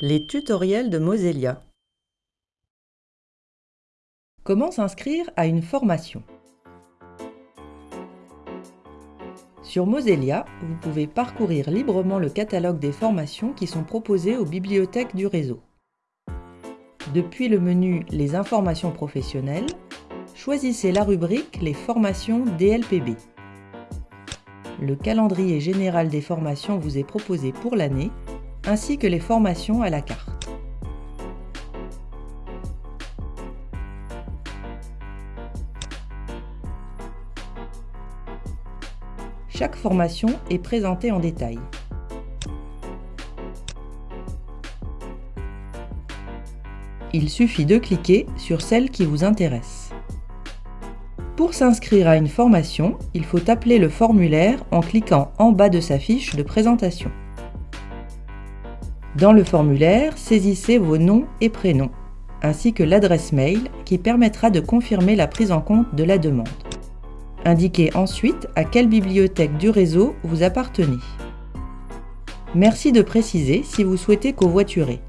Les tutoriels de Mosellia. Comment s'inscrire à une formation? Sur Mosellia, vous pouvez parcourir librement le catalogue des formations qui sont proposées aux bibliothèques du réseau. Depuis le menu Les informations professionnelles, choisissez la rubrique Les formations DLPB. Le calendrier général des formations vous est proposé pour l'année, ainsi que les formations à la carte. Chaque formation est présentée en détail. Il suffit de cliquer sur celle qui vous intéresse. Pour s'inscrire à une formation, il faut appeler le formulaire en cliquant en bas de sa fiche de présentation. Dans le formulaire, saisissez vos noms et prénoms, ainsi que l'adresse mail qui permettra de confirmer la prise en compte de la demande. Indiquez ensuite à quelle bibliothèque du réseau vous appartenez. Merci de préciser si vous souhaitez covoiturer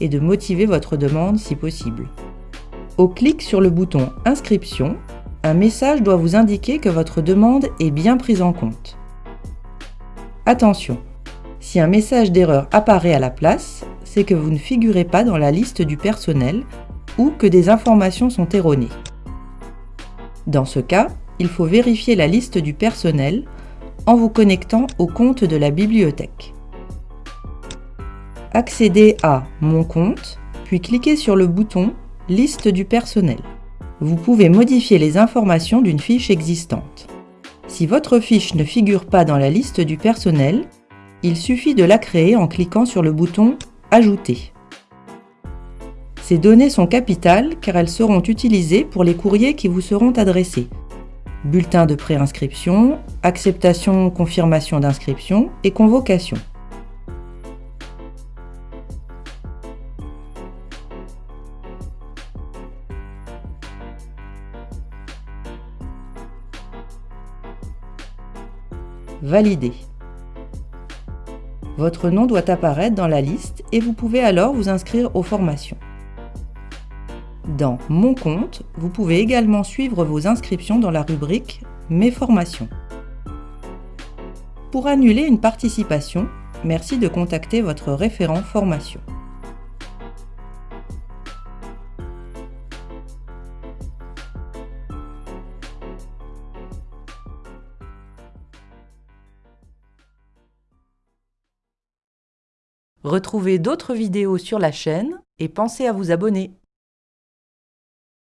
et de motiver votre demande si possible. Au clic sur le bouton « Inscription », un message doit vous indiquer que votre demande est bien prise en compte. Attention, si un message d'erreur apparaît à la place, c'est que vous ne figurez pas dans la liste du personnel ou que des informations sont erronées. Dans ce cas, il faut vérifier la liste du personnel en vous connectant au compte de la bibliothèque. Accédez à Mon compte, puis cliquez sur le bouton Liste du personnel vous pouvez modifier les informations d'une fiche existante. Si votre fiche ne figure pas dans la liste du personnel, il suffit de la créer en cliquant sur le bouton « Ajouter ». Ces données sont capitales car elles seront utilisées pour les courriers qui vous seront adressés. Bulletin de préinscription, acceptation confirmation d'inscription et convocation. Valider. Votre nom doit apparaître dans la liste et vous pouvez alors vous inscrire aux formations. Dans Mon compte, vous pouvez également suivre vos inscriptions dans la rubrique Mes formations. Pour annuler une participation, merci de contacter votre référent formation. Retrouvez d'autres vidéos sur la chaîne et pensez à vous abonner.